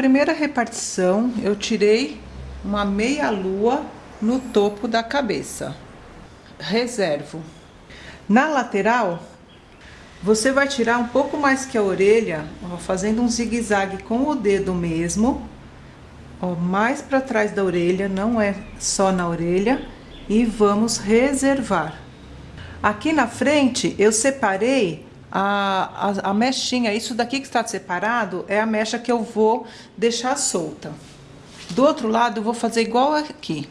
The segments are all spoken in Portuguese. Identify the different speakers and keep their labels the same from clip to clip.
Speaker 1: primeira repartição, eu tirei uma meia lua no topo da cabeça. Reservo. Na lateral, você vai tirar um pouco mais que a orelha, ó, fazendo um zigue-zague com o dedo mesmo. Ó, mais para trás da orelha, não é só na orelha. E vamos reservar. Aqui na frente, eu separei a, a, a mechinha. Isso daqui que está separado é a mecha que eu vou deixar solta. Do outro lado, eu vou fazer igual aqui.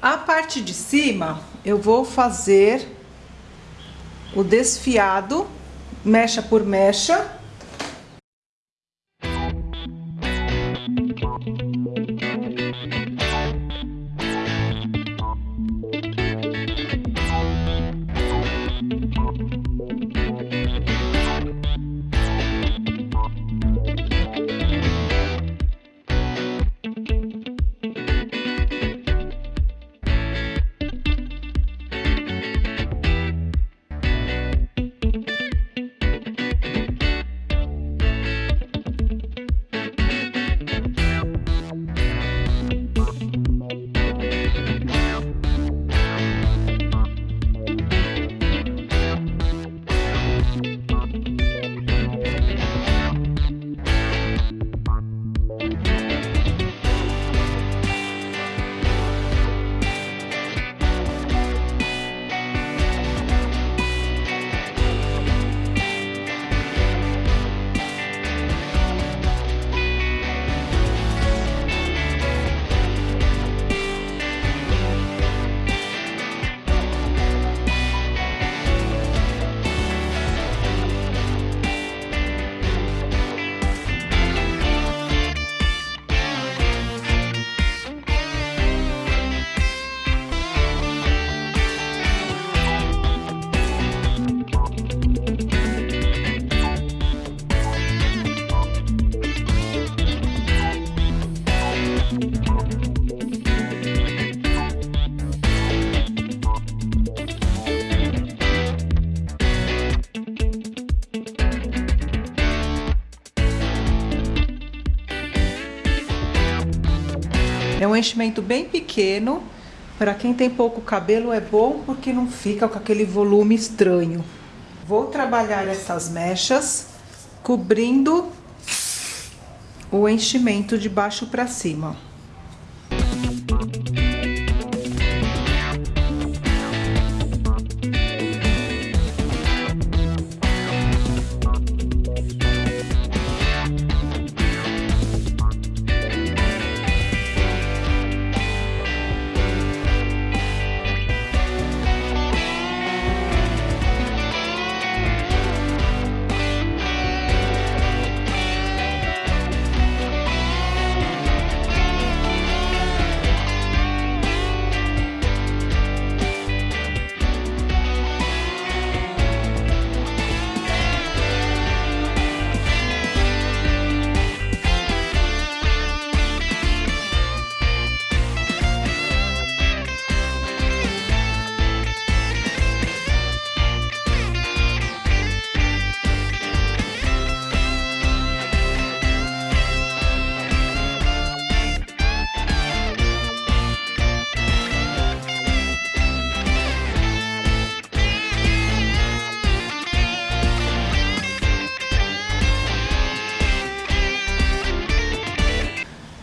Speaker 1: A parte de cima, eu vou fazer o desfiado, mecha por mecha. Enchimento bem pequeno. Para quem tem pouco cabelo é bom porque não fica com aquele volume estranho. Vou trabalhar essas mechas cobrindo o enchimento de baixo para cima.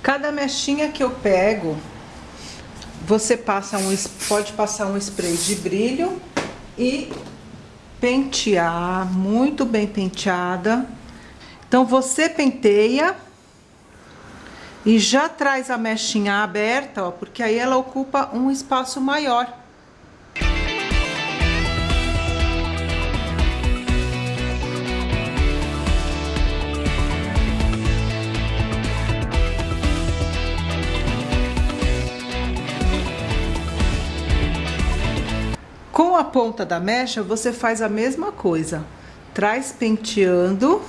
Speaker 1: Cada mechinha que eu pego, você passa um, pode passar um spray de brilho e pentear, muito bem penteada. Então, você penteia e já traz a mechinha aberta, ó, porque aí ela ocupa um espaço maior. A ponta da mecha, você faz a mesma coisa. Traz penteando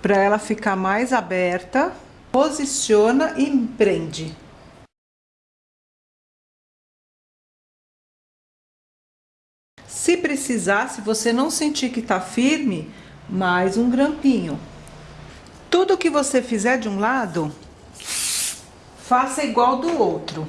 Speaker 1: para ela ficar mais aberta, posiciona e prende. Se precisar, se você não sentir que tá firme, mais um grampinho. Tudo que você fizer de um lado, faça igual do outro.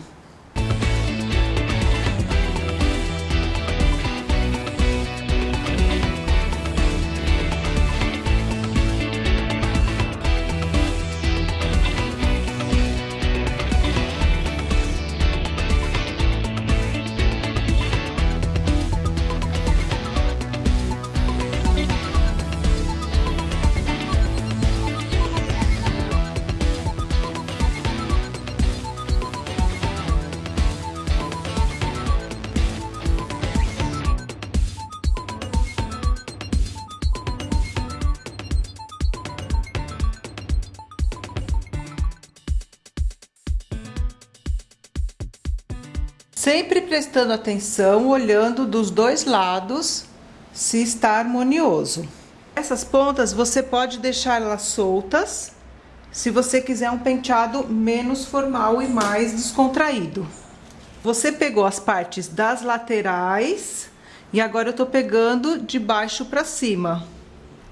Speaker 1: Sempre prestando atenção, olhando dos dois lados se está harmonioso. Essas pontas você pode deixar elas soltas, se você quiser um penteado menos formal e mais descontraído. Você pegou as partes das laterais e agora eu tô pegando de baixo para cima.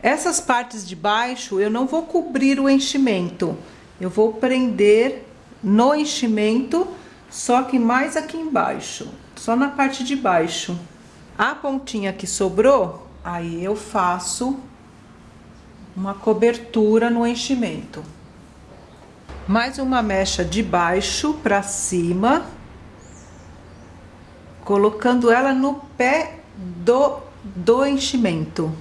Speaker 1: Essas partes de baixo eu não vou cobrir o enchimento, eu vou prender no enchimento só que mais aqui embaixo, só na parte de baixo. A pontinha que sobrou, aí eu faço uma cobertura no enchimento. Mais uma mecha de baixo para cima, colocando ela no pé do, do enchimento.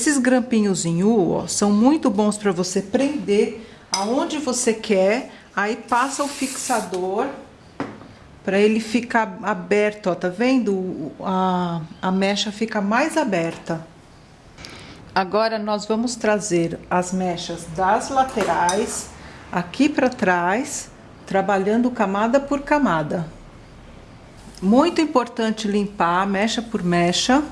Speaker 1: Esses grampinhos em U, ó, são muito bons para você prender aonde você quer. Aí passa o fixador para ele ficar aberto, ó, tá vendo? A, a mecha fica mais aberta. Agora, nós vamos trazer as mechas das laterais aqui para trás, trabalhando camada por camada. Muito importante limpar mecha por mecha.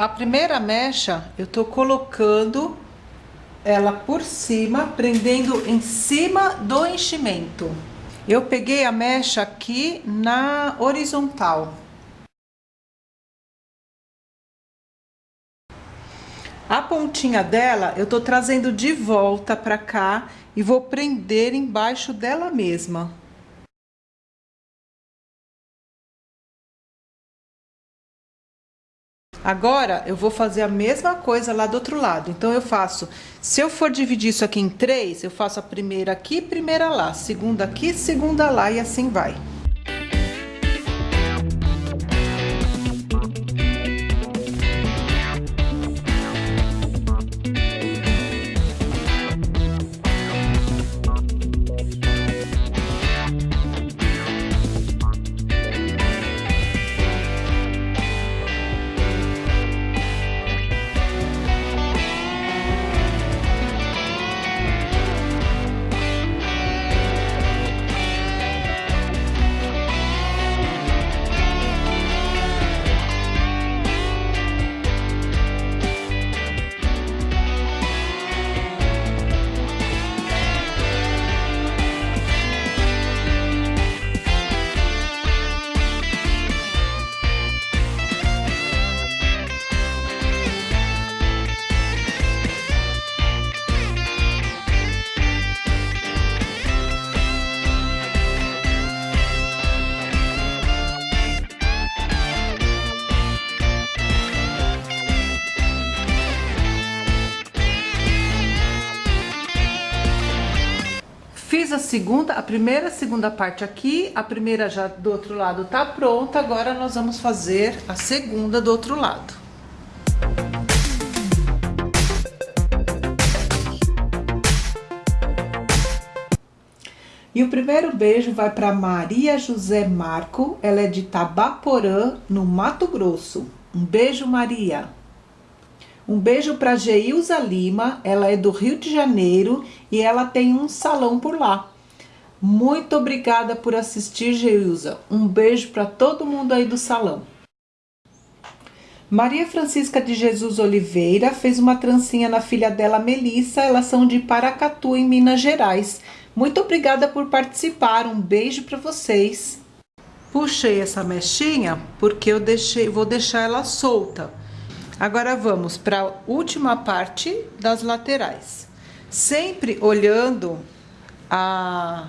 Speaker 1: A primeira mecha, eu tô colocando ela por cima, prendendo em cima do enchimento. Eu peguei a mecha aqui na horizontal. A pontinha dela, eu tô trazendo de volta pra cá e vou prender embaixo dela mesma. Agora, eu vou fazer a mesma coisa lá do outro lado. Então, eu faço... Se eu for dividir isso aqui em três, eu faço a primeira aqui, primeira lá. Segunda aqui, segunda lá e assim vai. Segunda, a primeira, segunda parte aqui, a primeira já do outro lado tá pronta, agora nós vamos fazer a segunda do outro lado. E o primeiro beijo vai para Maria José Marco, ela é de Tabaporã, no Mato Grosso. Um beijo, Maria. Um beijo para Geilza Lima, ela é do Rio de Janeiro e ela tem um salão por lá. Muito obrigada por assistir, Geilza. Um beijo para todo mundo aí do salão. Maria Francisca de Jesus Oliveira fez uma trancinha na filha dela, Melissa. Elas são de Paracatu, em Minas Gerais. Muito obrigada por participar. Um beijo para vocês. Puxei essa mechinha porque eu deixei, vou deixar ela solta. Agora vamos para a última parte das laterais. Sempre olhando a,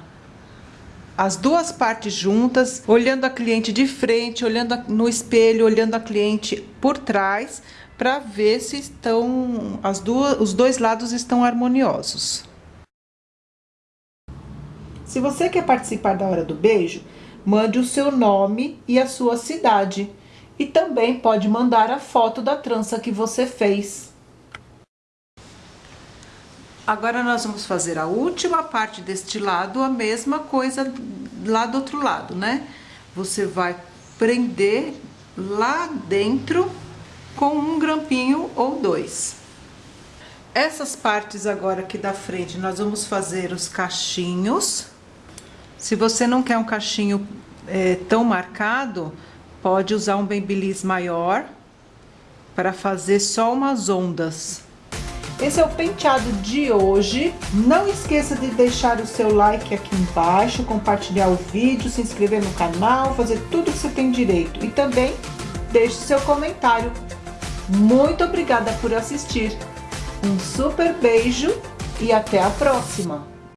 Speaker 1: as duas partes juntas, olhando a cliente de frente, olhando no espelho, olhando a cliente por trás, para ver se estão as duas, os dois lados estão harmoniosos. Se você quer participar da hora do beijo, mande o seu nome e a sua cidade e também pode mandar a foto da trança que você fez. Agora nós vamos fazer a última parte deste lado, a mesma coisa lá do outro lado, né? Você vai prender lá dentro com um grampinho ou dois. Essas partes agora aqui da frente, nós vamos fazer os cachinhos. Se você não quer um cachinho é, tão marcado, Pode usar um babyliss maior para fazer só umas ondas. Esse é o penteado de hoje. Não esqueça de deixar o seu like aqui embaixo, compartilhar o vídeo, se inscrever no canal, fazer tudo que você tem direito. E também deixe seu comentário. Muito obrigada por assistir. Um super beijo e até a próxima!